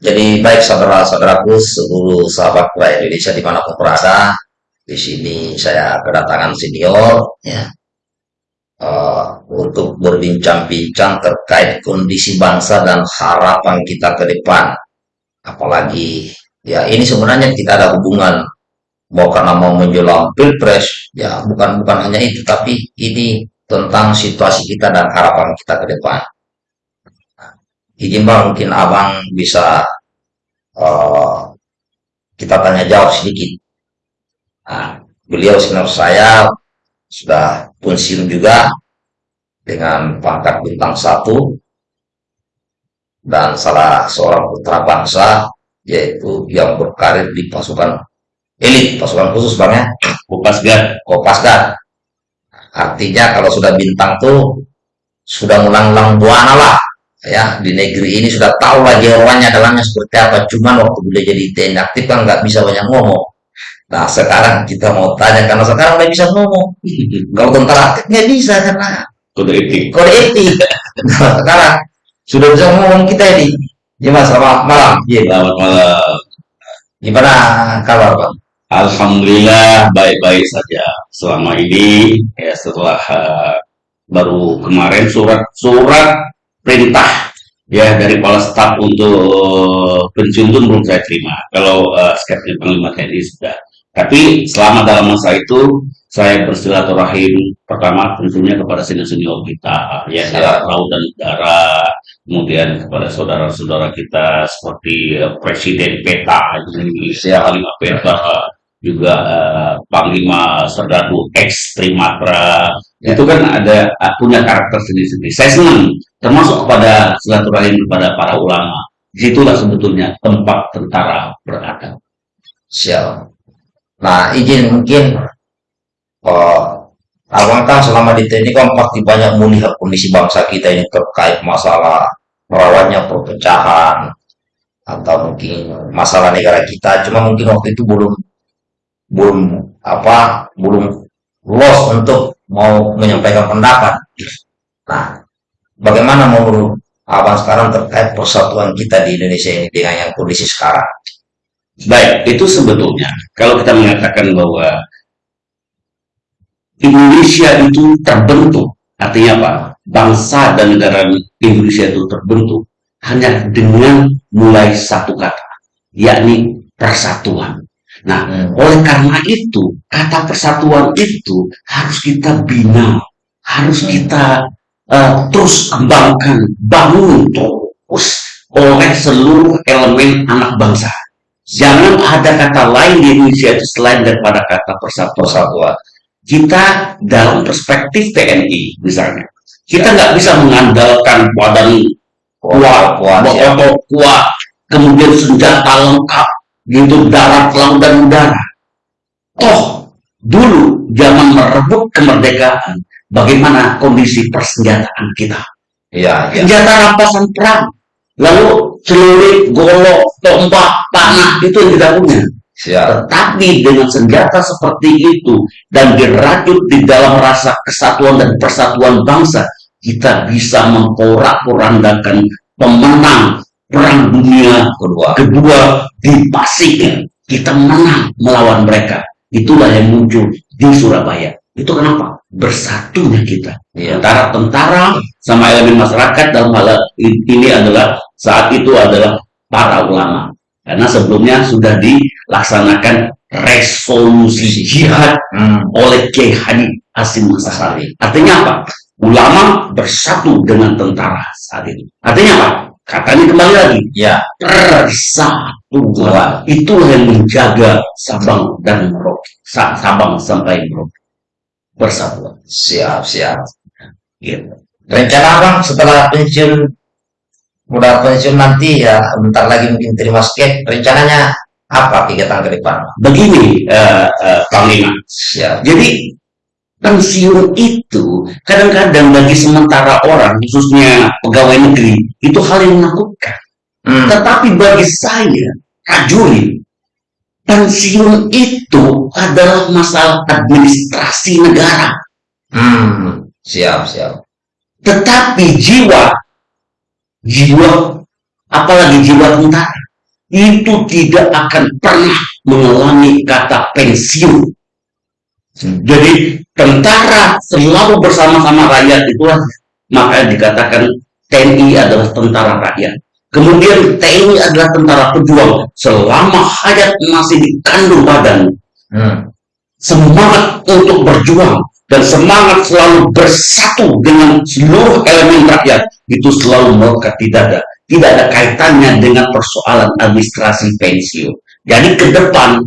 Jadi baik saudara-saudaraku, seluruh sahabat rakyat Indonesia di mana pun berada, di sini saya kedatangan senior ya. Uh, untuk berbincang-bincang terkait kondisi bangsa dan harapan kita ke depan. Apalagi ya ini sebenarnya tidak ada hubungan. Mau karena mau menjelang pilpres ya bukan bukan hanya itu tapi ini tentang situasi kita dan harapan kita ke depan izin bang mungkin abang bisa uh, kita tanya jawab sedikit. Nah, beliau senior saya sudah pensiun juga dengan pangkat bintang satu dan salah seorang putra bangsa yaitu yang berkarir di pasukan elit pasukan khusus bang ya? Kopasgat Kopasgat artinya kalau sudah bintang tuh sudah ngulang-ulang buana lah ya di negeri ini sudah tahu lagi orangnya dalamnya seperti apa. Cuman waktu boleh jadi TNI aktif kan nggak bisa banyak ngomong. Nah sekarang kita mau tanya karena sekarang udah bisa ngomong. Kalau tentara aktif nggak bisa karena kode etik. Kode etik. Nah sekarang sudah bisa ngomong kita ini. Gimana selamat malam. Iya. Selamat malam. Gimana kabar pak? Alhamdulillah baik-baik saja. Selama ini ya setelah uh, baru kemarin surat-surat perintah ya dari kepala staf untuk pensiun belum saya terima. Kalau uh, skeptis panglima TNI sudah. Tapi selama dalam masa itu saya bersilaturahim. Pertama tentunya kepada senior-senior kita ya darat laut dan udara. Kemudian kepada saudara-saudara kita seperti uh, Presiden PETA Indonesia Panglima PETA juga uh, Panglima Serdadu X Trimatra ya. itu kan ada uh, punya karakter sendiri-sendiri. Saya senang termasuk kepada silaturahim kepada para ulama. Di situlah sebetulnya tempat tentara berada. Siap. Nah izin mungkin uh, Abang kan selama di TNI kan pasti banyak melihat kondisi bangsa kita ini terkait masalah merawatnya perpecahan atau mungkin masalah negara kita. Cuma mungkin waktu itu belum belum apa belum los untuk mau menyampaikan pendapat. Nah, bagaimana menurut abang sekarang terkait persatuan kita di Indonesia ini dengan yang kondisi sekarang? Baik, itu sebetulnya kalau kita mengatakan bahwa Indonesia itu terbentuk, artinya apa? Bangsa dan negara Indonesia itu terbentuk hanya dengan mulai satu kata, yakni persatuan. Nah, hmm. oleh karena itu, kata persatuan itu harus kita bina, harus hmm. kita uh, terus kembangkan, bangun terus oleh seluruh elemen anak bangsa. Jangan ada kata lain di Indonesia itu selain daripada kata persatuan. Kita dalam perspektif TNI misalnya, kita nggak bisa mengandalkan badan kuat, kuat, kuat, kuat, kemudian senjata lengkap, gitu darat, laut, dan udara. Oh, dulu zaman merebut kemerdekaan, bagaimana kondisi persenjataan kita? Ya, ya. Senjata rampasan perang, lalu celurit, golok, tombak, panah itu yang kita punya. Siap. Tetapi dengan senjata seperti itu dan dirajut di dalam rasa kesatuan dan persatuan bangsa, kita bisa mengkorak-korandakan pemenang perang dunia kedua, kedua di Pasifik kita menang melawan mereka. Itulah yang muncul di Surabaya. Itu kenapa? Bersatunya kita. Ya. Antara tentara sama elemen masyarakat dalam hal ini adalah saat itu adalah para ulama. Karena sebelumnya sudah dilaksanakan resolusi jihad hmm. oleh Kiai Hadi Hasim Masari. Artinya apa? Ulama bersatu dengan tentara saat ini. Artinya apa? Katanya kembali lagi, ya persatuan itu yang menjaga Sabang dan Merauke, Sabang sampai Merauke persatuan. Siap, siap. Gitu. Rencana abang setelah pensiun, udah pensiun nanti ya, bentar lagi mungkin terima skep. Rencananya apa kegiatan ke depan? Begini, uh, uh, Panglima. Siap. Jadi pensiun itu kadang-kadang bagi sementara orang khususnya pegawai negeri itu hal yang menakutkan hmm. tetapi bagi saya prajurit pensiun itu adalah masalah administrasi negara hmm. siap siap tetapi jiwa jiwa, apalagi jiwa tentara, itu tidak akan pernah mengalami kata pensiun. Jadi tentara selalu bersama-sama rakyat itulah maka dikatakan TNI adalah tentara rakyat. Kemudian TNI adalah tentara pejuang selama hayat masih dikandung badan. Hmm. Semangat untuk berjuang dan semangat selalu bersatu dengan seluruh elemen rakyat itu selalu melekat di dada. Tidak ada kaitannya dengan persoalan administrasi pensiun. Jadi ke depan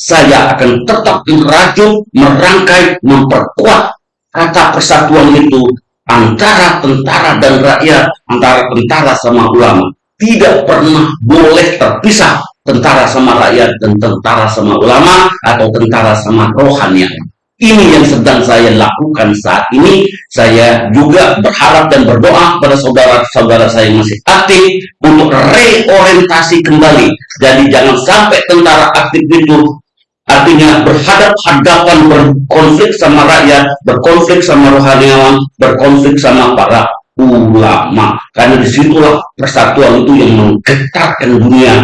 saya akan tetap merajut, merangkai, memperkuat kata persatuan itu antara tentara dan rakyat, antara tentara sama ulama. Tidak pernah boleh terpisah tentara sama rakyat dan tentara sama ulama atau tentara sama rohanian. Ini yang sedang saya lakukan saat ini. Saya juga berharap dan berdoa pada saudara-saudara saya yang masih aktif untuk reorientasi kembali. Jadi jangan sampai tentara aktif itu artinya berhadap-hadapan berkonflik sama rakyat, berkonflik sama rohaniawan, berkonflik sama para ulama. Karena di situlah persatuan itu yang menggetarkan dunia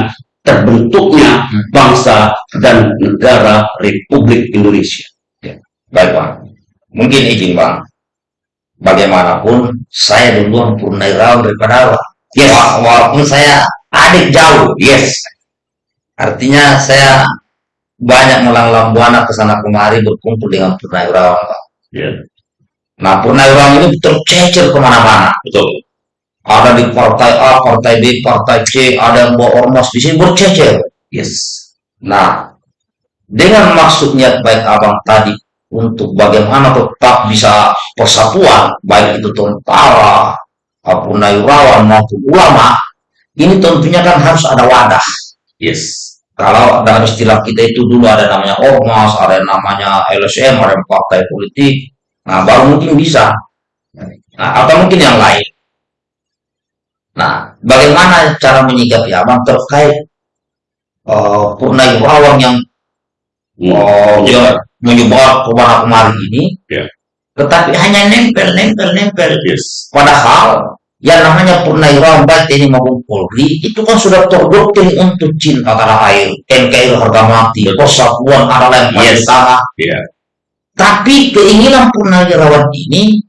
terbentuknya bangsa dan negara Republik Indonesia. Baik Bang, mungkin izin Bang, bagaimanapun saya duluan purnawirawan daripada Bang. Yes. Walaupun saya adik jauh, yes. Artinya saya banyak melanglang buana ke sana kemari berkumpul dengan purnawirawan Bang. Yeah. Nah purnawirawan ini tercecer ke mana-mana. Betul. Ada di partai A, partai B, partai C, ada yang bawa ormas di sini bercecer. Yes. Nah, dengan maksudnya baik abang tadi untuk bagaimana tetap bisa persatuan baik itu tentara purnawirawan maupun ulama ini tentunya kan harus ada wadah yes kalau dalam istilah kita itu dulu ada namanya ormas ada namanya LSM ada partai politik nah baru mungkin bisa nah, atau mungkin yang lain nah bagaimana cara menyikapi abang terkait uh, purnawirawan yang oh, ya, menyebar kepada kemari ini, yeah. tetapi hanya nempel, nempel, nempel. Yes. Padahal yang namanya purnawirawan baik TNI maupun Polri itu kan sudah terdoktrin untuk cinta tanah air, NKRI harga mati, persatuan yang paling yes. utama. Yeah. Tapi keinginan purnawirawan ini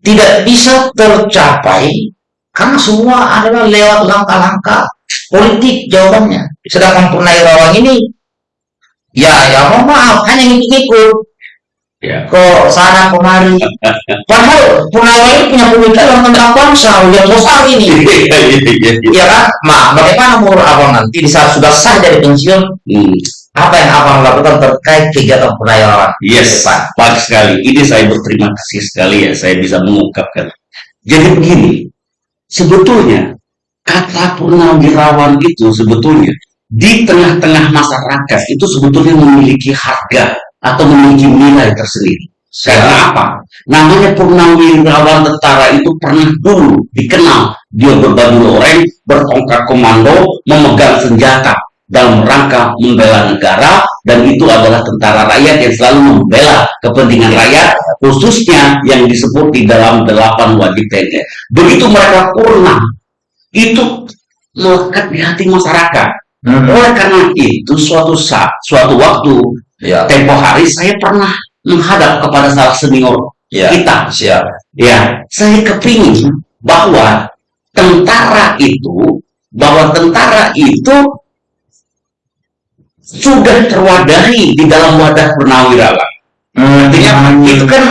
tidak bisa tercapai karena semua adalah lewat langkah-langkah politik jawabannya. Sedangkan purnawirawan ini Ya, ya mohon maaf, hanya ngikut-ngikut. Ya. Kok sana kemari. Padahal Purnawirawan ini punya pemikiran tentang bangsa yang besar ini. Iya, iya, iya. iya kan? Ma, bagaimana menurut abang nanti di saat sudah sah dari pensiun, hmm. apa yang abang lakukan terkait kegiatan Purnawirawan? Yes, Pak. Baik sekali. Ini saya berterima kasih sekali ya, saya bisa mengungkapkan. Jadi begini, sebetulnya kata Purnawirawan itu sebetulnya di tengah-tengah masyarakat itu sebetulnya memiliki harga atau memiliki nilai tersendiri. Karena apa? Namanya purnawirawan tentara itu pernah dulu dikenal. Dia berbaju oranye, bertongkat komando, memegang senjata dalam rangka membela negara dan itu adalah tentara rakyat yang selalu membela kepentingan rakyat khususnya yang disebut di dalam delapan wajib TNI. Begitu mereka purna itu melekat di hati masyarakat Hmm. Oleh karena itu, suatu saat, suatu waktu, ya. tempo hari saya pernah menghadap kepada salah senior ya. kita. Siap. Ya, saya kepingin bahwa tentara itu, bahwa tentara itu sudah terwadahi di dalam wadah purnawirawan. Hmm. Artinya hmm. itu kan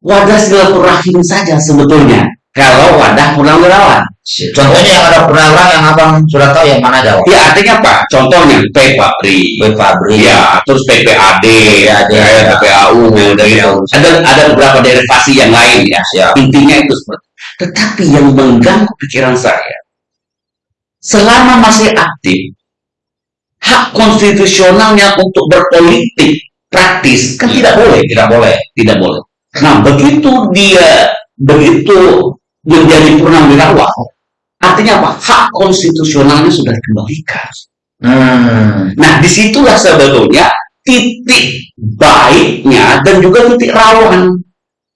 wadah silaturahim saja sebetulnya. Kalau wadah purnawirawan. Contohnya yang ada purnawirawan yang abang sudah tahu yang mana jawab? Ya artinya apa? Contohnya P Fabri, P Fabri, ya terus PPAD, ya, ya, ya, PPAU, ya, dari itu. Ada ada beberapa derivasi yang lain ya. Siap. Intinya itu seperti. Tetapi yang mengganggu pikiran saya, selama masih aktif, hak konstitusionalnya untuk berpolitik praktis kan tidak boleh, tidak boleh, tidak boleh. Nah begitu dia begitu menjadi purnawirawan, artinya apa? Hak konstitusionalnya sudah dikembalikan. Hmm. Nah, di situlah sebetulnya titik baiknya dan juga titik rawan.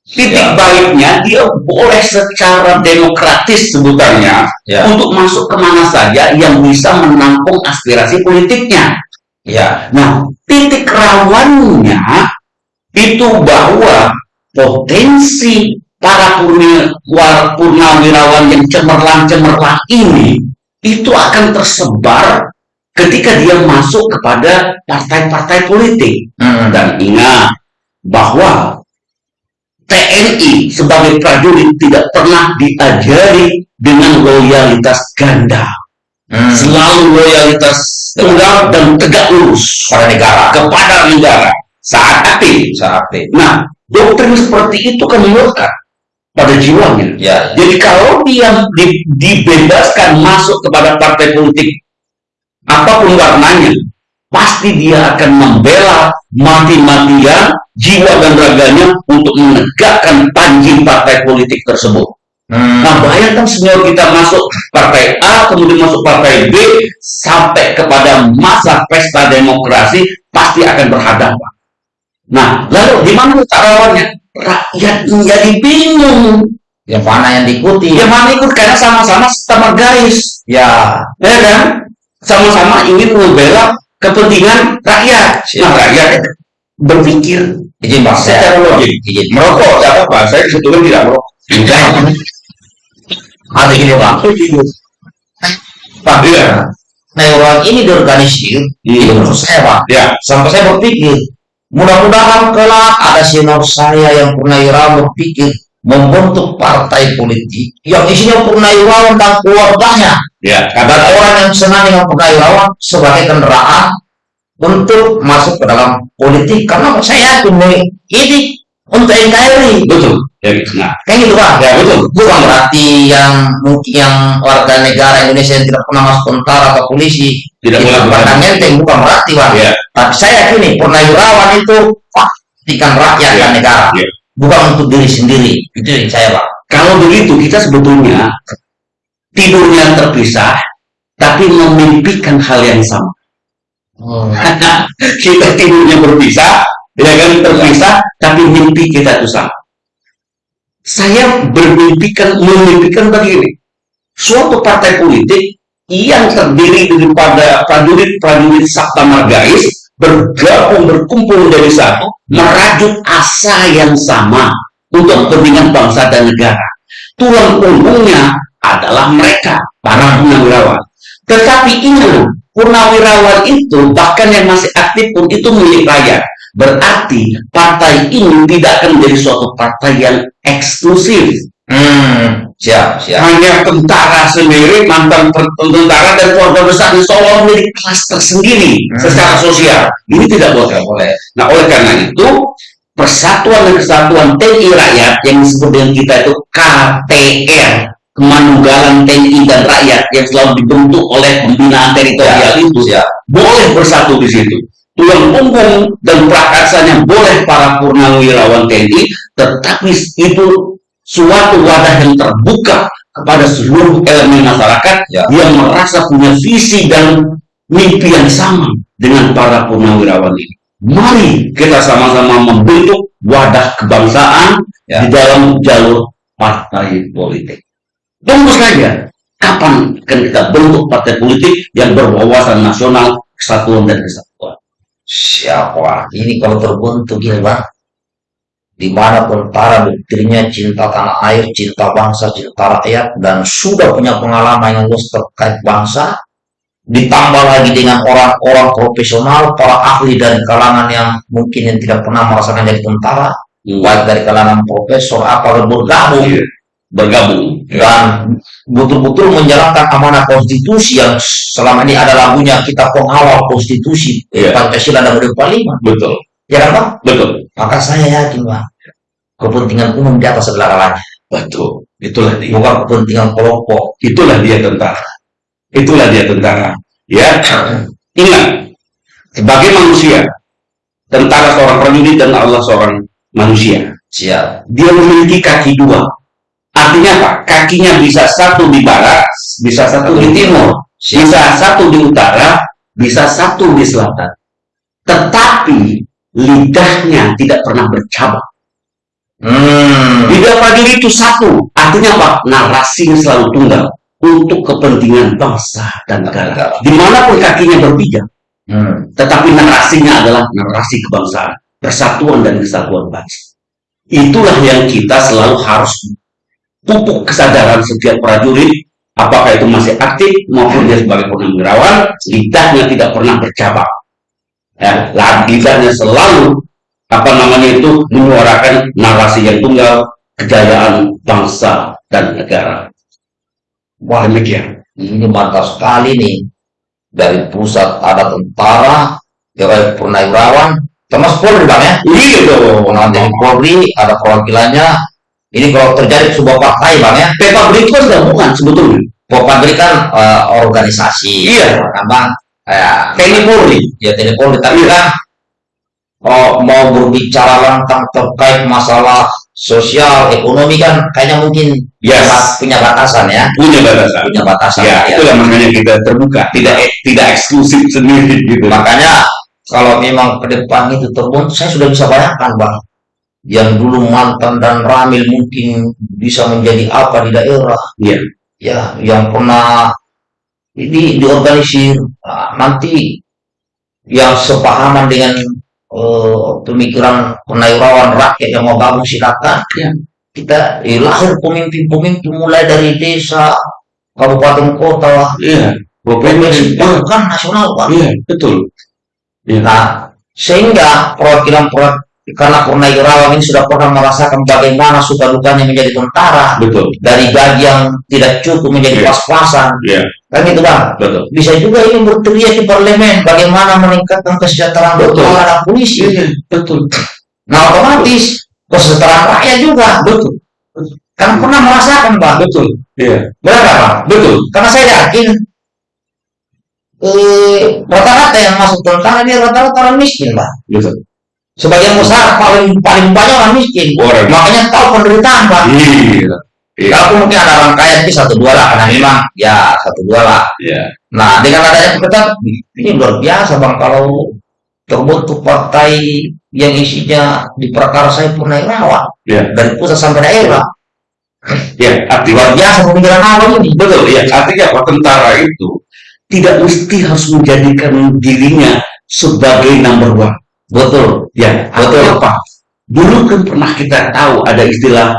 Titik Ya. baliknya dia boleh secara demokratis sebutannya Ya. untuk masuk ke mana saja yang bisa menampung aspirasi politiknya. Ya. Nah, titik rawannya itu bahwa potensi para purnawirawan yang cemerlang-cemerlang ini itu akan tersebar ketika dia masuk kepada partai-partai politik. Hmm. Dan ingat bahwa TNI sebagai prajurit tidak pernah diajari dengan loyalitas ganda. Hmm. Selalu loyalitas tunggal dan tegak lurus Pada negara. kepada negara saat aktif. Bisa aktif. Nah, doktrin seperti itu kan melekat pada jiwanya. Ya. Jadi kalau dia di- dibebaskan masuk kepada partai politik apa pun warnanya, pasti dia akan membela mati-matian jiwa dan raganya untuk menegakkan panji partai politik tersebut. Hmm. Nah, bayangkan senior kita masuk partai A, kemudian masuk partai B, sampai kepada masa pesta demokrasi, pasti akan berhadapan. Nah, lalu di mana letak rawannya? Rakyat menjadi bingung. Yang mana yang diikuti? Yang mana ikut karena sama-sama sama garis, Ya. ya kan? Sama-sama ingin membela kepentingan rakyat. Nah, rakyat berpikir Izin Bang. secara Saya logik. izin. Merokok, tidak apa-apa. Saya sebetulnya tidak merokok. Enggak. Ada gini. Pak, Iya. nah orang ini diorganisir, Iya. itu menurut saya Pak. Ya, Sampai saya berpikir, mudah-mudahan kelak ada senior saya yang purnawirawan berpikir membentuk partai politik yang isinya purnawirawan dan keluarganya. ya. Dan orang yang senang dengan purnawirawan sebagai kendaraan untuk masuk ke dalam politik. Karena saya yakin ini untuk NKRI. Betul. Ya, gitu. Nah, Kayak gitu Pak. ya betul. Bukan berarti yang mungkin yang warga negara Indonesia yang tidak pernah masuk tentara atau polisi Tidak itu boleh pandang enteng bukan berarti Pak. Ya. Tapi saya yakin nih purnawirawan itu pastikan rakyat Ya. dan negara, Ya. bukan untuk diri sendiri. Itu yang saya Pak. Kalau begitu kita sebetulnya tidurnya terpisah, tapi memimpikan hal yang sama. Hmm. kita tidurnya berpisah, ya kan terpisah, tapi mimpi kita itu sama. Saya bermimpikan, memimpikan begini. Suatu partai politik yang terdiri daripada prajurit-prajurit Sabta Margais bergabung berkumpul menjadi satu, merajut asa yang sama untuk kepentingan bangsa dan negara. Tulang punggungnya adalah mereka, para purnawirawan. Tetapi ingat, purnawirawan itu bahkan yang masih aktif pun itu milik rakyat. Berarti partai ini tidak akan menjadi suatu partai yang eksklusif. Hmm. Siap, siap. Hanya tentara sendiri, mantan tentara dan keluarga besar di Solo menjadi kelas tersendiri Hmm. secara sosial. Ini tidak boleh. Boleh. Nah, oleh karena itu, persatuan dan kesatuan TNI rakyat yang disebut dengan kita itu KTR, Kemanunggalan TNI dan Rakyat yang selalu dibentuk oleh pembinaan teritorial itu, Siap. boleh bersatu di situ. Tulang punggung dan prakarsanya boleh para purnawirawan TNI, tetapi itu suatu wadah yang terbuka kepada seluruh elemen masyarakat Ya. yang merasa punya visi dan mimpi yang sama dengan para purnawirawan ini. Mari kita sama-sama membentuk wadah kebangsaan Ya. di dalam jalur partai politik. Tunggu saja kapan akan kita bentuk partai politik yang berwawasan nasional, kesatuan dan kesatuan. Siapa? Ini kalau terbentuk gini Bang. Di mana tentara doktrinnya cinta tanah air, cinta bangsa, cinta rakyat, dan sudah punya pengalaman yang luas terkait bangsa, ditambah lagi dengan orang-orang profesional, para ahli dari kalangan yang mungkin yang tidak pernah merasakan jadi tentara, baik dari kalangan profesor apa bergabung Iya. Bergabung. dan betul-betul menjalankan amanah konstitusi yang selama ini ada lagunya kita pengawal konstitusi Iya. Pancasila dan Undang-Undang 45 Betul. ya kan Bang? Betul. maka saya yakin Bang kepentingan umum di atas segala-galanya Betul. Itulah dia. bukan kepentingan kelompok Itulah dia tentara. Itulah dia tentara. Ya. Ingat, sebagai manusia, tentara seorang prajurit dan Allah seorang manusia. siap Dia memiliki kaki dua. Artinya apa? Kakinya bisa satu di barat, bisa satu di timur, bisa satu di utara, bisa satu di selatan. Tetapi lidahnya tidak pernah bercabang. Hmm. Lidah prajurit itu satu, artinya apa? Narasinya selalu tunggal untuk kepentingan bangsa dan negara. Negara. Di mana pun kakinya berpijak, Hmm. tetapi narasinya adalah narasi kebangsaan, persatuan dan kesatuan bangsa. Itulah yang kita selalu harus pupuk kesadaran setiap prajurit, apakah itu masih aktif maupun dia sebagai purnawirawan, lidahnya tidak pernah bercabang. Ya, lidahnya selalu apa namanya itu menyuarakan narasi yang tunggal kejayaan bangsa dan negara. Wah, Demikian. ini mantap sekali nih. Dari pusat ada tentara, ya purnawirawan, termasuk Polri bang ya. Iya dong. Dari Polri ada perwakilannya. Ini kalau terjadi sebuah partai bang ya. Pepa itu kan gabungan sebetulnya. Pabrik kan eh, organisasi, Iya. bang. Kayak TNI Polri. ya TNI Polri tapi Iya. kan oh, mau berbicara tentang terkait masalah sosial ekonomi kan kayaknya mungkin Yes. punya batasan ya Punya batasan. punya batasan Ya, ya. itulah makanya kita terbuka, tidak tidak eksklusif sendiri gitu. makanya kalau memang ke depan itu terbun saya sudah bisa bayangkan bang yang dulu mantan dan ramil mungkin bisa menjadi apa di daerah Iya. ya yang pernah ini diorganisir Nah, nanti yang sepahaman dengan eh, pemikiran purnawirawan rakyat yang mau gabung silakan Ya. kita eh, lahir pemimpin-pemimpin mulai dari desa kabupaten kota Iya. provinsi bahkan nasional Pak. Iya, betul. Iya. Nah, sehingga perwakilan perwakilan karena purnawirawan ini sudah pernah merasakan bagaimana suka dukanya menjadi tentara Betul. dari gaji yang tidak cukup menjadi Iya. pas-pasan Iya, kan gitu bang betul. bisa juga ini berteriak di parlemen bagaimana meningkatkan kesejahteraan Betul. tentara dan polisi Iya, betul. nah otomatis kesejahteraan rakyat juga Betul. kan pernah merasakan bang Betul. Iya, benar bang betul. karena saya yakin eh, rata-rata yang masuk tentara dia rata-rata orang miskin bang Betul. Sebagian besar paling paling banyak orang miskin Orang. makanya tahu penderitaan bang Iya. Iya. Kalaupun mungkin ada orang kaya itu satu dua lah karena memang ya satu dua lah Iya. Nah, dengan adanya kita ini luar biasa bang kalau terbentuk partai yang isinya diperkarsai purnawirawan Iya. dari pusat sampai daerah. Iya, artinya Luar biasa pemikiran awal ini. betul ya. Artinya apa? Tentara itu tidak mesti harus menjadikan dirinya sebagai number one. Betul. Ya, Betul. apa? Dulu kan pernah kita tahu ada istilah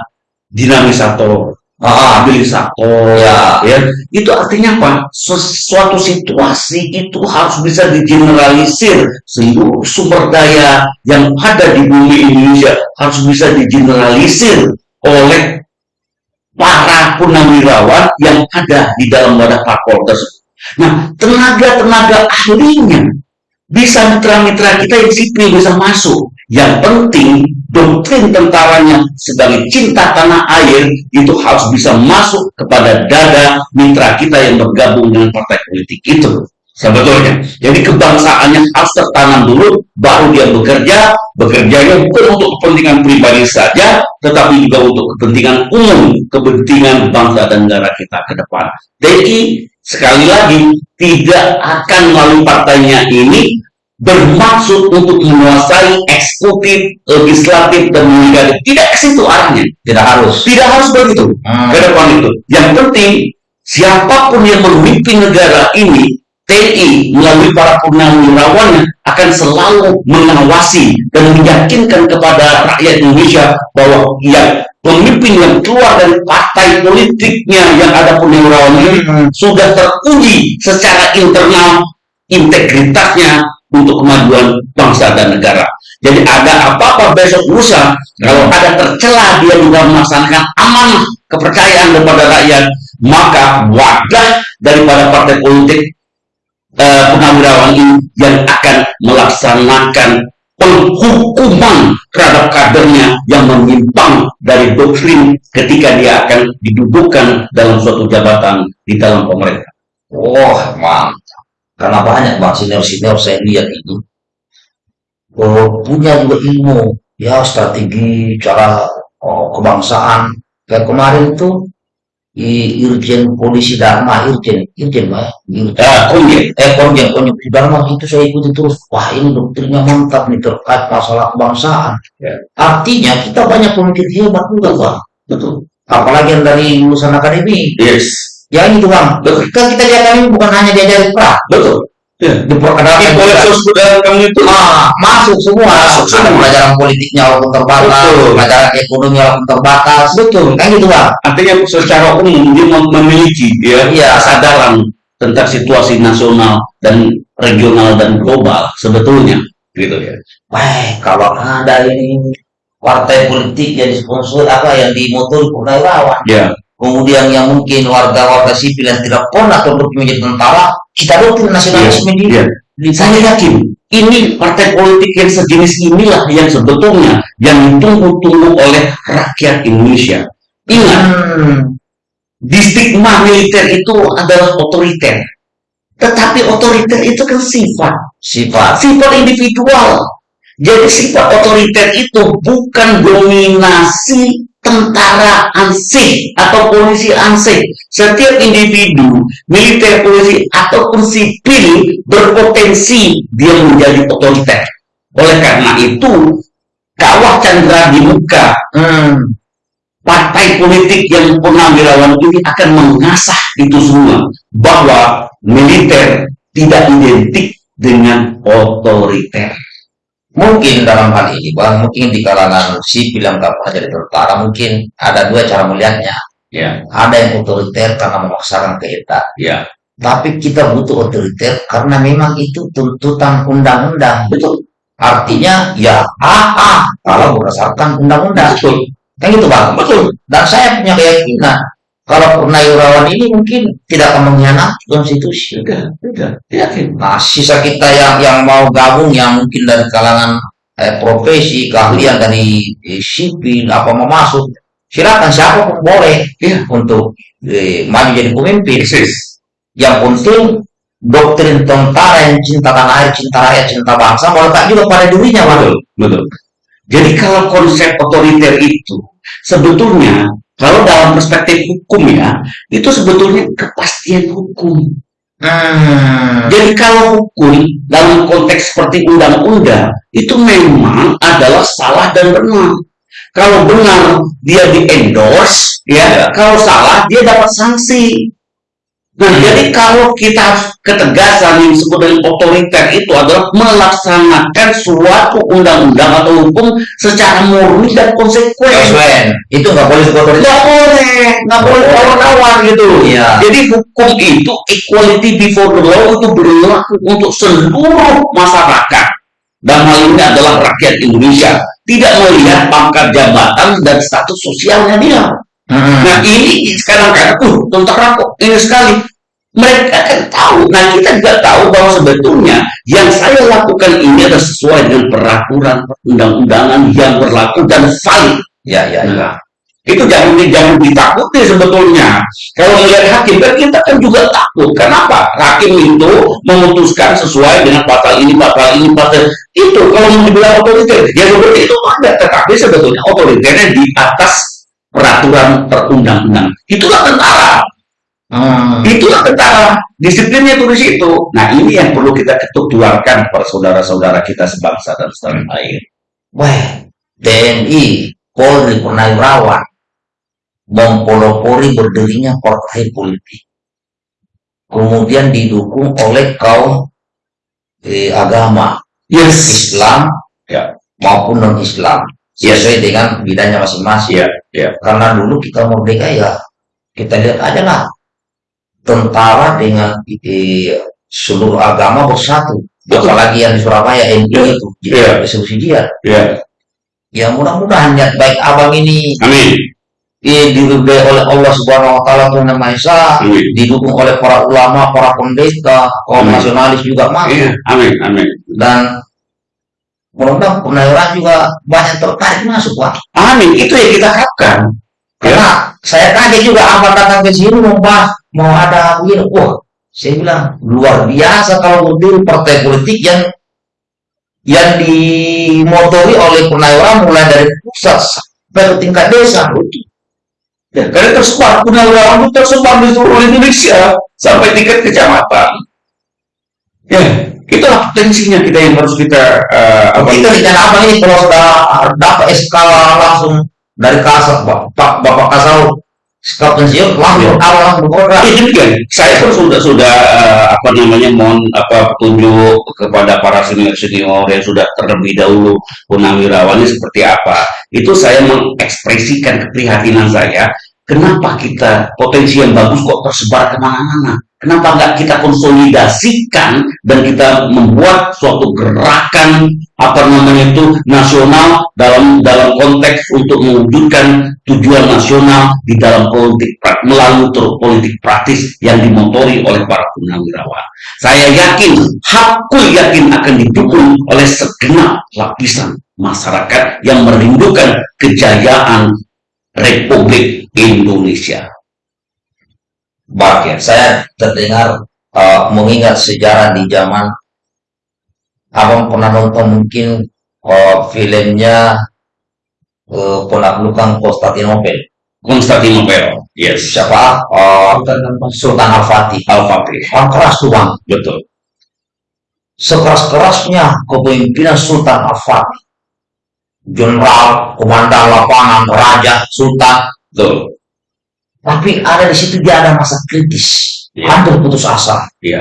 dinamisator, Ah, stabilisator, Ya. ya. Itu artinya apa? Sesuatu situasi itu harus bisa digeneralisir seluruh sumber daya yang ada di bumi Indonesia harus bisa digeneralisir oleh para purnawirawan yang ada di dalam wadah parpol tersebut. Nah, tenaga-tenaga ahlinya bisa mitra-mitra kita yang sipil bisa masuk. Yang penting doktrin tentaranya sebagai cinta tanah air itu harus bisa masuk kepada dada mitra kita yang bergabung dengan partai politik itu. Sebetulnya. Jadi kebangsaannya harus tertanam dulu, baru dia bekerja. Bekerjanya bukan untuk kepentingan pribadi saja, tetapi juga untuk kepentingan umum, kepentingan bangsa dan negara kita ke depan. TNI sekali lagi tidak akan melalui partainya ini bermaksud untuk menguasai eksekutif, legislatif, dan legislatif. Tidak ke situ arahnya. tidak harus. Tidak harus begitu Hmm. ke depan itu. Yang penting siapa pun yang memimpin negara ini TNI melalui para purnawirawannya akan selalu mengawasi dan meyakinkan kepada rakyat Indonesia bahwa yang pemimpin yang keluar dari partai politiknya yang ada purnawirawan ini Hmm. sudah teruji secara internal integritasnya untuk kemajuan bangsa dan negara. Jadi ada apa-apa besok lusa, kalau ada tercela dia juga melaksanakan amanah kepercayaan kepada rakyat, maka wadah daripada partai politik eh, purnawirawan ini yang akan melaksanakan penghukuman terhadap kadernya yang menyimpang dari doktrin ketika dia akan didudukkan dalam suatu jabatan di dalam pemerintah. Wah, mantap. Karena banyak bang senior-senior saya lihat ini oh, punya juga ilmu, ya strategi, cara oh, kebangsaan. Kayak kemarin itu I- Irjen Polisi Dharma, Irjen, Irjen, Pak. Ya, Komjen. Eh, Konjen, Konjen Polisi Dharma itu saya ikuti terus. Wah, ini doktrinnya mantap nih terkait masalah kebangsaan. Ya. Artinya kita banyak pemikir hebat juga, Bang. Betul. Apalagi yang dari lulusan akademi. Yes. Ya itu, Bang. Betul. Kan kita di akademi bukan hanya diajari pra, Betul. Ya. diperkenalkan Oleh kamu itu Ah, masuk semua. Masuk Ada semua. pelajaran politiknya walaupun terbatas, Betul. pelajaran ekonomi walaupun terbatas. betul. Kan gitu, Bang. Artinya secara umum dia mem- memiliki ya Iya. kesadaran tentang situasi nasional dan regional dan global sebetulnya gitu ya. Wah, kalau ada ini partai politik yang disponsor apa yang dimotori purnawirawan, Ya. Kemudian yang mungkin warga-warga sipil yang tidak pernah terbukti menjadi tentara, kita doktrin nasionalisme di, Iya. di Saya yakin ini partai politik yang sejenis inilah yang sebetulnya yang ditunggu-tunggu oleh rakyat Indonesia. Ingat, Hmm, di stigma militer itu adalah otoriter. Tetapi otoriter itu kan sifat, sifat. sifat individual. Jadi sifat otoriter itu bukan dominasi tentara ansih atau polisi ansih. Setiap individu, militer, polisi, ataupun sipil berpotensi dia menjadi otoriter. Oleh karena itu, kawah Chandra di muka Hmm, partai politik yang purnawirawan ini akan mengasah itu semua bahwa militer tidak identik dengan otoriter. Mungkin dalam hal ini, bang, mungkin di kalangan sipil yang tak pernah jadi tentara, mungkin ada dua cara melihatnya. Ya, Ada yang otoriter karena memaksakan kehendak. ya, Tapi kita butuh otoriter karena memang itu tuntutan undang-undang. betul, Artinya ya ah, ah kalau berdasarkan undang-undang. betul, Kan gitu bang. betul. Dan saya punya keyakinan kalau Purnawirawan ini mungkin tidak akan mengkhianati konstitusi. Sudah, sudah, yakin. Nah, sisa kita yang yang mau gabung yang mungkin dari kalangan eh, profesi, keahlian dari eh, sipil apa mau masuk, silakan siapa pun boleh Iya. untuk eh, maju jadi pemimpin. Persis. Yang penting doktrin tentara yang cinta tanah air, cinta rakyat, cinta bangsa melekat juga pada dirinya. Betul, betul. Jadi kalau konsep otoriter itu sebetulnya kalau dalam perspektif hukum ya, itu sebetulnya kepastian hukum. Hmm. Jadi kalau hukum dalam konteks seperti undang-undang itu memang adalah salah dan benar. Kalau benar dia di endorse, ya. Kalau salah dia dapat sanksi. Nah, jadi kalau kita ketegasan yang disebut dengan otoriter itu adalah melaksanakan suatu undang-undang atau hukum secara murni dan konsekuen. Konsekuen. Itu nggak boleh otoriter. Nggak boleh, nggak boleh tawar-tawar gitu. Iya. Jadi hukum itu equality before the law itu berlaku untuk seluruh masyarakat. Dan hal ini adalah rakyat Indonesia. Tidak melihat pangkat jabatan dan status sosialnya dia. Hmm. Nah ini sekarang kan, uh, tentara kok ini sekali. Mereka kan tahu. Nah kita juga tahu bahwa sebetulnya yang saya lakukan ini adalah sesuai dengan peraturan undang-undangan yang berlaku dan valid. Ya, ya, ya. Nah, itu jangan jangan ditakuti sebetulnya. Kalau melihat hakim kan kita kan juga takut. Kenapa? Hakim itu memutuskan sesuai dengan pasal ini, pasal ini, pasal itu. Kalau mau dibilang otoriter, ya seperti itu ada. Tetapi sebetulnya otoriternya di atas peraturan perundang-undang. Itulah tentara. Hmm. Itulah tentara. Disiplinnya itu di situ. Nah ini yang perlu kita ketularkan kepada saudara-saudara kita sebangsa dan setanah air. Wah, TNI, Polri, Purnawirawan mempelopori berdirinya partai politik. Kemudian didukung oleh kaum eh, agama Yes. Islam Ya. maupun non Islam sesuai dengan bidangnya masing-masing. Ya, ya. Karena dulu kita merdeka ya kita lihat aja lah tentara dengan eh, seluruh agama bersatu. Betul. Apalagi yang di Surabaya NU Ya. itu Ya. jihad eksekusi jihad. Ya. Ya mudah-mudahan niat baik abang ini Amin. eh, diridhoi oleh Allah Subhanahu Wa Taala Tuhan Yang Maha Esa, didukung oleh para ulama, para pendeta, kaum nasionalis juga masuk Iya, amin, amin. dan mudah-mudahan juga banyak tertarik masuk Pak. Amin, itu yang kita harapkan. Karena saya kaget juga abang datang ke sini membahas mau ada begini, wah saya bilang luar biasa kalau berdiri partai politik yang yang dimotori oleh purnawirawan mulai dari pusat sampai ke tingkat desa. Ya, karena tersebar, Punawirawan itu tersebar di seluruh Indonesia sampai tingkat kecamatan. Ya, itulah potensinya kita yang harus kita uh, apa itu rencana apa ini kalau sudah dapat SK langsung dari kasar Bapak Bapak Kasau skap pensiun langsung ya. awal bekerja. Itu kan saya pun sudah sudah uh, apa namanya mohon apa petunjuk kepada para senior senior yang sudah terlebih dahulu punawirawan seperti apa. Itu saya mengekspresikan keprihatinan saya. Kenapa kita potensi yang bagus kok tersebar ke mana-mana? Kenapa nggak kita konsolidasikan dan kita membuat suatu gerakan apa namanya itu nasional dalam dalam konteks untuk mewujudkan tujuan nasional di dalam politik melalui politik praktis yang dimotori oleh para purnawirawan. Saya yakin, hakul yakin akan didukung oleh segenap lapisan masyarakat yang merindukan kejayaan Republik Indonesia. Baik, saya terdengar uh, mengingat sejarah di zaman abang pernah nonton mungkin uh, filmnya uh, penaklukan Konstantinopel. Konstantinopel, yes. Siapa? Uh, Sultan Al-Fatih. Al-Fatih. Orang keras tuh bang. Betul. Sekeras-kerasnya kepemimpinan Sultan Al-Fatih. Jenderal, komandan lapangan, raja, sultan. Betul tapi ada di situ dia ada masa kritis, ya. hampir putus asa. Ya.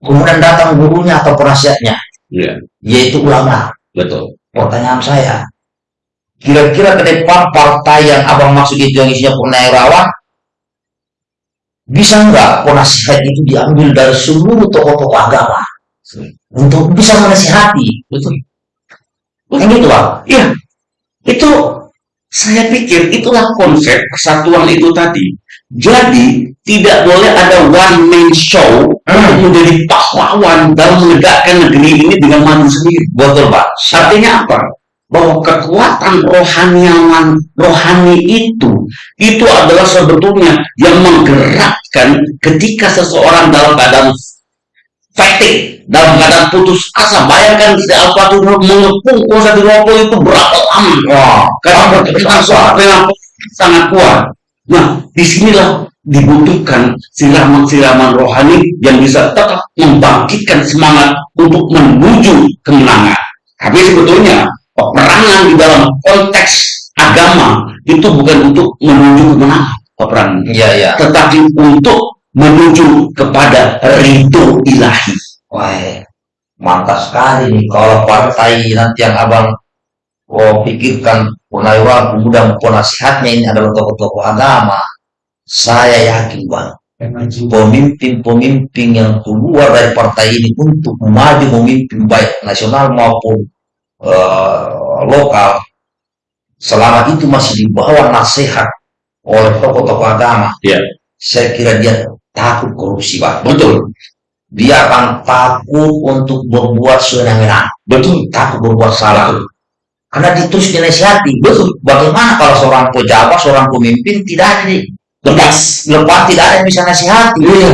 Kemudian datang gurunya atau penasihatnya, ya. yaitu ulama. Betul. Pertanyaan saya, kira-kira ke depan partai yang abang maksud itu yang isinya purnawirawan, bisa nggak penasihat itu diambil dari seluruh tokoh-tokoh agama untuk bisa menasihati? Betul. Betul. gitu, Bang? Iya. Itu saya pikir itulah konsep persatuan itu tadi. Jadi tidak boleh ada one man show hmm. untuk menjadi pahlawan dalam menegakkan negeri ini dengan maju sendiri. Betul Pak. Artinya apa? Bahwa kekuatan rohaniawan rohani itu itu adalah sebetulnya yang menggerakkan ketika seseorang dalam keadaan fatigue dalam keadaan putus asa bayangkan si Al-Fatih mengepung kuasa di Ropo itu berapa lama? Wah. Karena berkaitan soal sangat kuat. Nah di sinilah dibutuhkan siraman-siraman rohani yang bisa tetap membangkitkan semangat untuk menuju kemenangan. Tapi sebetulnya peperangan di dalam konteks agama itu bukan untuk menuju kemenangan peperangan. Ya, ya. tetapi untuk menuju kepada ridho ilahi Wah, mantap sekali nih kalau partai nanti yang abang oh, pikirkan Punaiwa mudah nasihatnya ini adalah tokoh-tokoh agama. Saya yakin bang, pemimpin-pemimpin yang keluar dari partai ini untuk maju memimpin baik nasional maupun uh, lokal, selama itu masih dibawa nasihat oleh tokoh-tokoh agama, yeah. saya kira dia takut korupsi bang. Betul dia akan takut untuk berbuat sewenang-wenang. Betul, takut berbuat salah. Karena terus dinasihati. Betul. Bagaimana kalau seorang pejabat, seorang pemimpin tidak ada di lepas, lepas tidak ada yang bisa nasihati. Iya.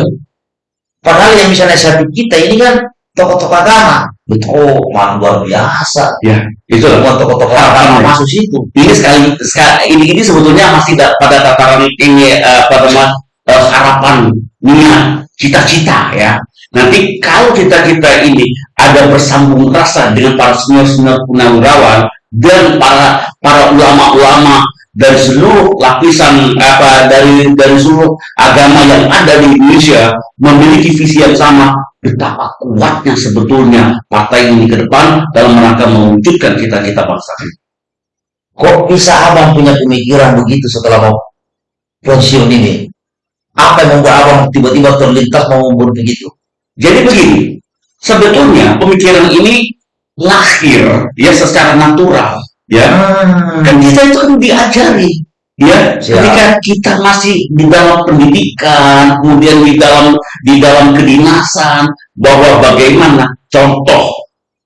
Padahal yang bisa nasihati kita ini kan tokoh-tokoh agama. Betul. Oh, man, luar biasa. Ya, itu bukan tokoh-tokoh agama masuk situ. Ini sekali, sekali ini, ini sebetulnya masih pada tataran ini uh, pada uh, harapan niat cita-cita ya Nanti kalau kita-kita ini ada bersambung rasa dengan para senior-senior punawirawan dan para para ulama-ulama dari seluruh lapisan apa dari dari seluruh agama yang ada di Indonesia memiliki visi yang sama betapa kuatnya sebetulnya partai ini ke depan dalam rangka mewujudkan cita-cita bangsa ini. Kok bisa abang punya pemikiran begitu setelah mau pensiun ini? Apa yang membuat abang tiba-tiba terlintas mau begitu? Jadi begini, sebetulnya pemikiran ini lahir ya secara natural ya. Hmm. Kan kita itu kan diajari ya Siap. ketika kita masih di dalam pendidikan, kemudian di dalam di dalam kedinasan bahwa bagaimana contoh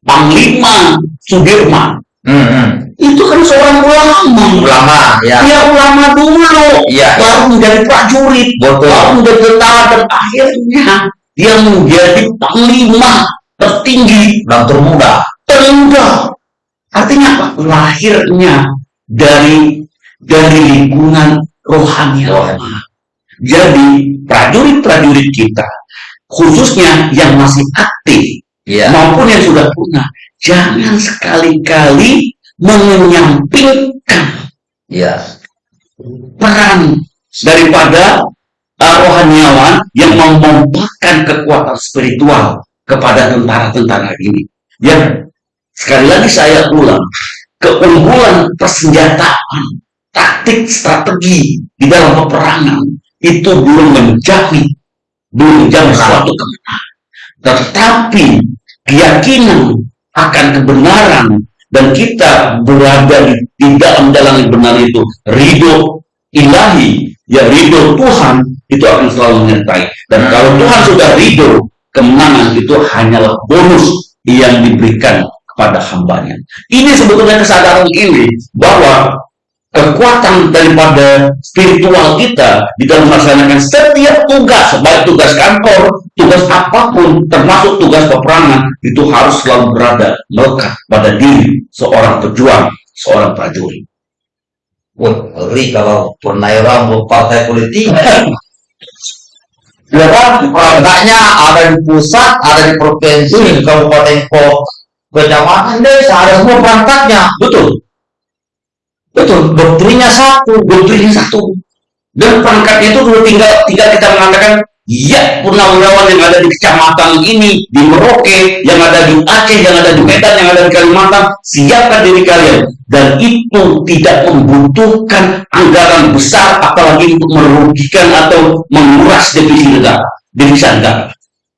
Panglima Sudirman hmm, hmm. Itu kan seorang ulama ulama ya, ya ulama dulu ya, baru menjadi prajurit Betul. baru menjadi tentara dan akhirnya dia menjadi panglima tertinggi dan termuda. Termuda. Artinya apa? Lahirnya dari dari lingkungan rohaniawan. Jadi prajurit-prajurit kita, khususnya yang masih aktif Iya. maupun yang sudah punah, jangan sekali-kali menyampingkan Iya. peran daripada uh, rohaniawan yang memompahkan kekuatan spiritual kepada tentara-tentara ini. Ya, sekali lagi saya ulang, keunggulan persenjataan, taktik, strategi di dalam peperangan itu belum menjadi belum Benar. suatu kebenaran. Tetapi keyakinan akan kebenaran dan kita berada di, di dalam jalan yang benar itu ridho ilahi ya ridho Tuhan itu akan selalu menyertai dan Hmm. kalau Tuhan sudah ridho kemenangan itu hanyalah bonus yang diberikan kepada hambanya ini sebetulnya kesadaran ini bahwa kekuatan daripada spiritual kita di dalam melaksanakan setiap tugas, baik tugas kantor, tugas apa pun, termasuk tugas peperangan, itu harus selalu berada melekat pada diri seorang pejuang, seorang prajurit. Wah, ngeri kalau purnawirawan partai politik. Ya kan, perangkatnya ada di pusat, ada di provinsi, kabupaten kota, kecamatan, desa, ada semua perangkatnya. Betul, Betul, doktrinnya satu. doktrinnya satu. Dan perangkatnya itu sudah tinggal tinggal kita mengatakan, ya purnawirawan yang ada di kecamatan ini, di Merauke, yang ada di Aceh, yang ada di Medan, yang ada di Kalimantan, siapkan diri kalian. Dan itu tidak membutuhkan anggaran besar, apalagi untuk merugikan atau menguras devisi negara, devisa negara.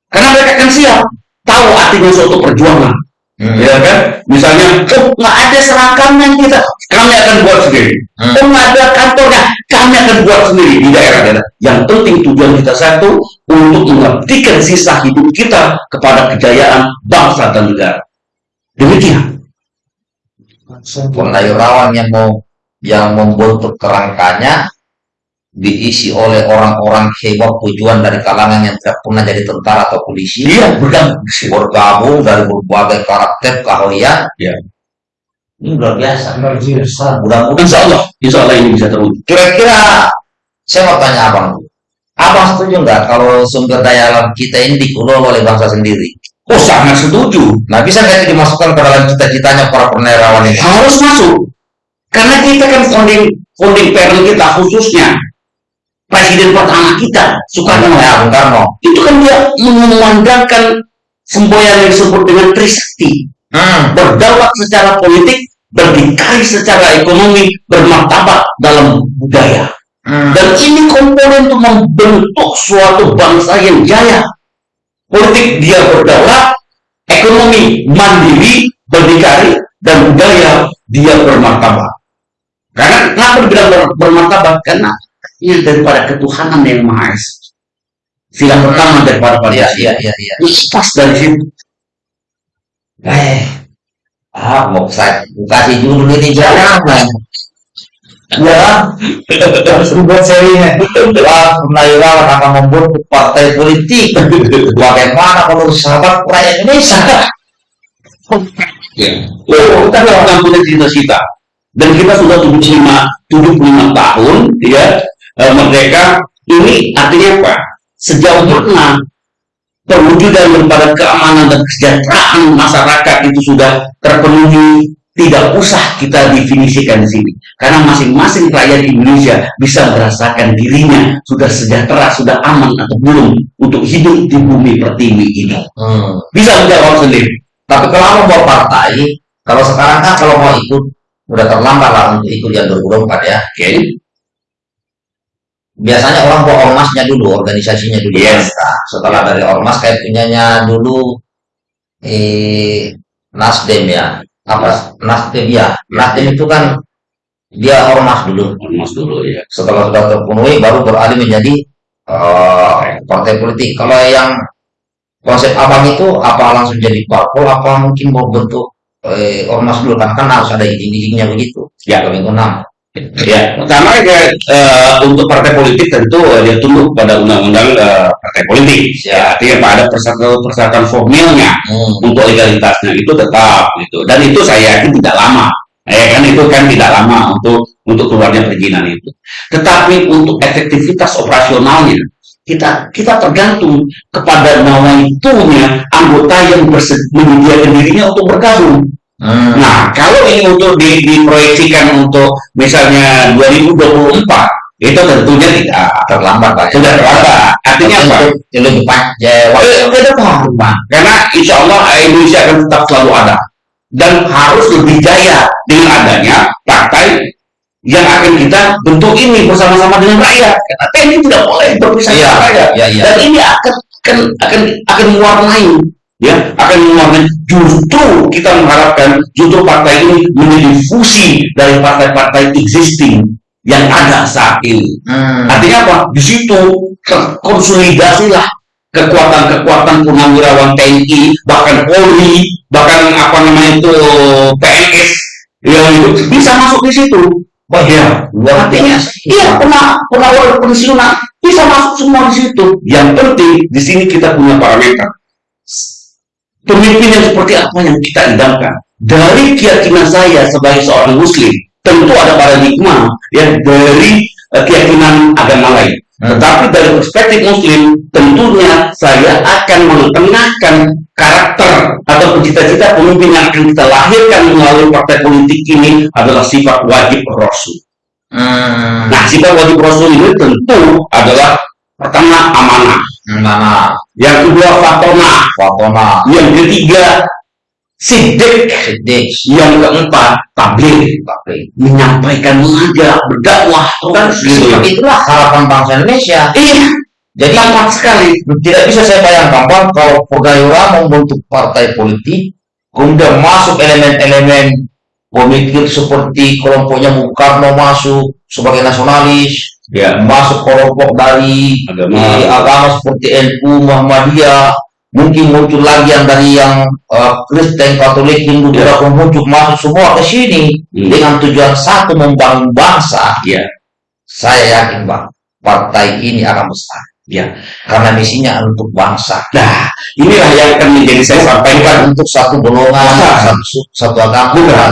Karena mereka akan siap, tahu artinya suatu perjuangan. Hmm. Ya kan? Misalnya, oh nggak ada seragamnya kita, kami akan buat sendiri. Hmm. Oh nggak ada kantornya, kami akan buat sendiri di daerah-daerah. Yang penting tujuan kita satu untuk mengabdikan sisa hidup kita kepada kejayaan bangsa dan negara. Demikian. Purnawirawan yang mau yang membentuk kerangkanya diisi oleh orang-orang hebat tujuan dari kalangan yang tidak pernah jadi tentara atau polisi Iya, bergabung. bergabung dari berbagai karakter keahlian Ya. Ini luar biasa Luar biasa. mudah-mudahan Insya Allah, insya Allah ini bisa terwujud. kira-kira saya mau tanya abang abang setuju nggak kalau sumber daya alam kita ini dikelola oleh bangsa sendiri Oh sangat setuju. nah bisa nggak itu dimasukkan ke dalam cita-citanya para purnawirawan ini Harus masuk. Karena kita kan founding founding parent kita khususnya presiden pertama kita Soekarno. ya Bung Karno Itu kan dia memandangkan semboyan yang disebut dengan Trisakti. Hmm. berdaulat secara politik, berdikari secara ekonomi, bermartabat dalam budaya. Hmm. Dan ini komponen untuk membentuk suatu bangsa yang jaya. Politik dia berdaulat, ekonomi mandiri, berdikari, dan budaya dia bermartabat. Karena kenapa dibilang ber- bermartabat? Karena ini daripada ketuhanan yang maha esa. Sila pertama daripada iya pancasila. iya iya iya Lepas dari situ. Eh ah mau saya kasih judul ini jangan ya Harus dibuat serinya. Wah, purnawirawan akan membentuk partai politik. Bagaimana kalau sahabat rakyat Indonesia? Ya. Oh, kita memang punya cita-cita. Dan kita sudah 75, 75 tahun ya eh, merdeka. Ini artinya apa? Sejauh mana perwujudan daripada keamanan dan kesejahteraan masyarakat itu sudah terpenuhi tidak usah kita definisikan di sini karena masing-masing rakyat Indonesia bisa merasakan dirinya sudah sejahtera sudah aman atau belum untuk hidup di bumi pertiwi ini Hmm. bisa menjawab sendiri Tapi kalau mau partai, kalau sekarang kan kalau mau ikut udah terlambat lah untuk ikut yang 2024 ya. oke Biasanya orang buat ormasnya dulu, organisasinya dulu. Yes. Nah, setelah dari ormas kayak punyanya dulu eh Nasdem ya. Apa Nasdem ya? Nasdem itu kan dia ormas dulu. Ormas dulu ya setelah sudah terpenuhi baru beralih menjadi eh, partai politik. Kalau yang konsep abang itu apa langsung jadi parpol apa mungkin mau bentuk eh, ormas dulu kan kan harus ada izin-izinnya begitu. Ya. Kalau minggu. Ya, pertama ya, eh, untuk partai politik tentu eh, dia tunduk pada undang-undang eh, partai politik. Ya, artinya pada persyaratan-persyaratan formilnya Hmm. untuk legalitasnya itu tetap gitu. Dan itu saya yakin tidak lama Ya kan itu kan tidak lama untuk untuk keluarnya perizinan itu. Tetapi untuk efektivitas operasionalnya kita kita tergantung kepada nawaitunya anggota yang menyediakan dirinya untuk bergabung. Hmm. Nah, kalau ini untuk di, diproyeksikan untuk misalnya 2024, itu tentunya tidak terlambat Pak. sudah terlambat. Artinya apa? Lebih panjang. Eh, ke depan, Pak. Karena insya Allah eh, Indonesia akan tetap selalu ada dan harus lebih jaya dengan adanya partai yang akan kita bentuk ini bersama-sama dengan rakyat. Karena TNI tidak boleh berpisah Iya, dengan rakyat. iya, iya. Dan ini akan akan akan akan mewarnai ya akan mewarnai justru kita mengharapkan justru partai ini menjadi fusi dari partai-partai existing yang ada saat ini. Hmm. Artinya apa? Di situ terkonsolidasilah kekuatan-kekuatan purnawirawan TNI, bahkan Polri, bahkan apa namanya itu PNS yang itu bisa masuk di situ. Wah, Ya, luar artinya biasa. iya pernah penawar pensiunan bisa masuk semua di situ. Yang penting di sini kita punya parameter. Pemimpin yang seperti apa yang kita idamkan? Dari keyakinan saya sebagai seorang muslim, tentu ada paradigma yang dari eh, keyakinan agama lain. Hmm. Tetapi dari perspektif muslim, tentunya saya akan mengetengahkan karakter atau cita-cita pemimpin yang akan kita lahirkan melalui partai politik ini adalah sifat wajib rasul. Hmm. Nah, sifat wajib rasul ini tentu adalah pertama amanah, Mana? yang kedua fatona, Fatona. yang ketiga sidik, Sidik. yang keempat tabligh, Tapi menyampaikan mengajak, berdakwah kan gitu. itulah harapan bangsa Indonesia. Iya, Jadi tepat sekali. tidak bisa saya bayangkan Bang, kalau Pegayura membentuk partai politik, kemudian masuk elemen-elemen pemikir seperti kelompoknya Bung Karno masuk sebagai nasionalis, Ya, masuk kelompok dari Agama. eh, agama seperti NU, Muhammadiyah, mungkin muncul lagi yang dari yang eh, Kristen, Katolik, Hindu, Ya. yeah. muncul masuk semua ke sini Hmm. dengan tujuan satu membangun bangsa. ya, Saya yakin bang, partai ini akan besar ya. karena misinya untuk bangsa. Nah, inilah yang akan menjadi saya sampaikan. Untuk satu golongan, satu, satu agama. Bukan.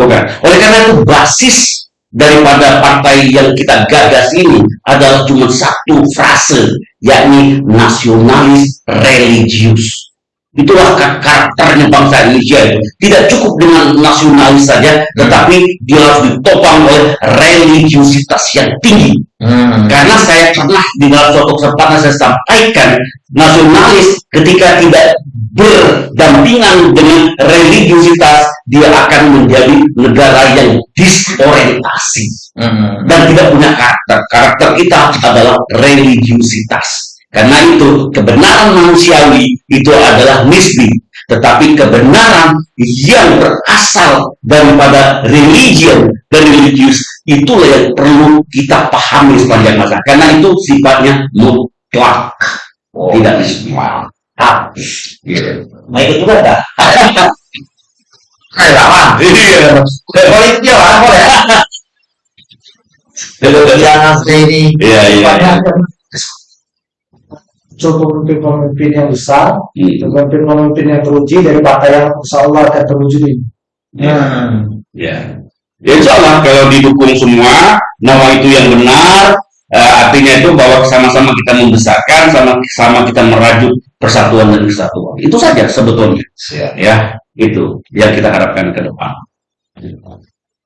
Bukan. Oleh karena itu basis daripada partai yang kita gagas ini adalah cuma satu frase, yakni nasionalis religius. Itulah kar- karakternya bangsa Indonesia itu. Tidak cukup dengan nasionalis saja, tetapi dia harus ditopang oleh religiusitas yang tinggi. Hmm. Karena saya pernah di dalam suatu kesempatan saya sampaikan nasionalis ketika tidak berdampingan dengan religiusitas dia akan menjadi negara yang disorientasi Hmm. dan tidak punya karakter. Karakter kita adalah religiusitas. Karena itu kebenaran manusiawi itu adalah nisbi, tetapi kebenaran yang berasal daripada religion dan religius itulah yang perlu kita pahami sepanjang masa. Karena itu sifatnya mutlak, Oh, tidak nisbi. mantap. Gitu. Mau ikut juga enggak? Ayo lawan. Iya. Boleh ikut ya. Jangan ini. Iya, iya. iya. Cukup pemimpin-pemimpin yang besar, Hmm. pemimpin-pemimpin yang teruji dari partai yang insya Allah akan terwujud ini. Hmm. Ya. Ya insya Allah kalau didukung semua, nama itu yang benar, eh, artinya itu bahwa sama-sama kita membesarkan, sama-sama kita merajut persatuan dan kesatuan. Itu saja sebetulnya. Siap. Ya, itu yang kita harapkan ke depan.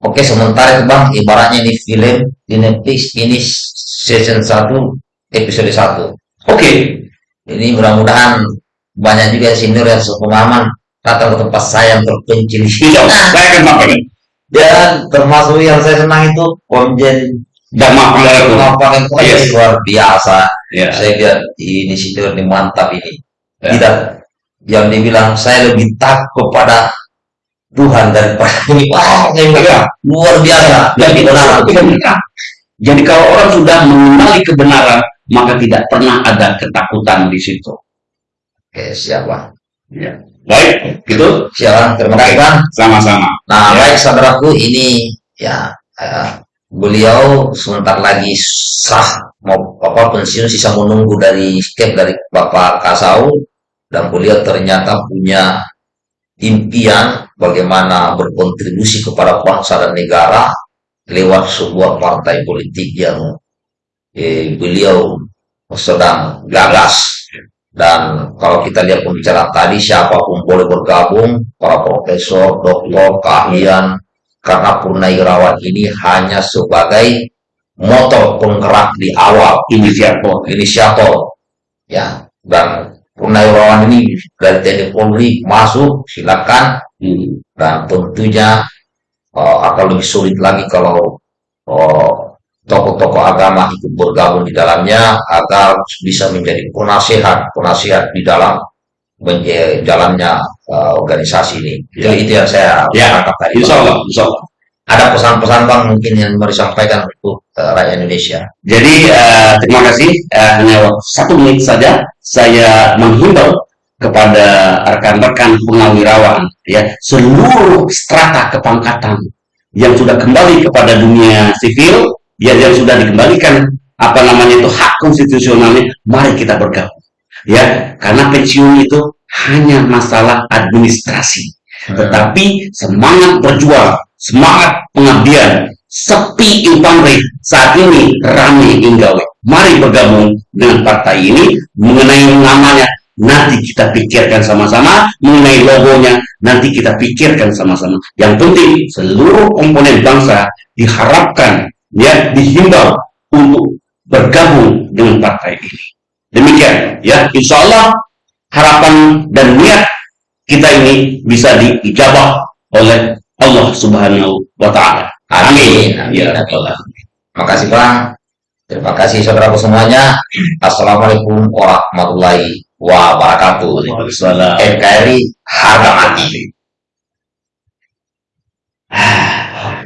Oke, sementara itu Bang, ibaratnya ini film di Netflix ini season 1 episode 1. Oke, Ini mudah-mudahan banyak juga senior yang sepengalaman datang ke tempat saya yang terpencil insya Allah saya akan sampaikan. Dan termasuk yang saya senang itu Komjen Dan. Pengapakan itu Yes. luar biasa. Ya, Saya lihat ini senior ini mantap ini. Ya. Tidak yang dibilang saya lebih takut kepada Tuhan daripada ini. Wah, saya bilang luar biasa. dan Benar. kebenaran. Jadi kalau orang sudah mengenali kebenaran, maka tidak pernah ada ketakutan di situ. Oke, siap Bang. Ya. Baik, gitu. Siap Bang. Terima kasih Bang. Sama-sama. Nah, Ya. baik saudaraku, ini ya eh, beliau sebentar lagi sah mau apa pensiun sisa menunggu dari skep dari Bapak Kasau dan beliau ternyata punya impian bagaimana berkontribusi kepada bangsa dan negara lewat sebuah partai politik yang eh, beliau sedang gagas dan kalau kita lihat pembicaraan tadi siapa pun boleh bergabung para profesor, doktor, keahlian karena Purnawirawan ini hanya sebagai motor penggerak di awal inisiator inisiator ya dan Purnawirawan ini dari TNI Polri masuk silakan. Dan tentunya uh, akan lebih sulit lagi kalau uh, tokoh-tokoh agama ikut bergabung di dalamnya agar bisa menjadi penasihat penasihat di dalam jalannya uh, organisasi ini itu, Ya. itu yang saya Ya, tangkap tadi insya. Allah, insya Allah. ada pesan-pesan bang mungkin yang mau disampaikan untuk uh, rakyat Indonesia Jadi eh, terima kasih. Eh, hanya satu menit saja saya menghimbau kepada rekan-rekan purnawirawan ya seluruh strata kepangkatan yang sudah kembali kepada dunia sivil ya yang sudah dikembalikan apa namanya itu hak konstitusionalnya mari kita bergabung ya karena pensiun itu hanya masalah administrasi tetapi semangat berjuang, semangat pengabdian, sepi infanteri saat ini rame inggawe. Mari bergabung dengan partai ini mengenai namanya nanti kita pikirkan sama-sama, mengenai logonya nanti kita pikirkan sama-sama. Yang penting seluruh komponen bangsa diharapkan ya dihimbau untuk bergabung dengan partai ini. Demikian ya, insya Allah harapan dan niat kita ini bisa diijabah oleh Allah Subhanahu wa taala. Amin. Amin. Ya alamin. terima kasih bang terima kasih saudaraku semuanya assalamualaikum warahmatullahi wabarakatuh Waalaikumsalam. NKRI harga mati Ah,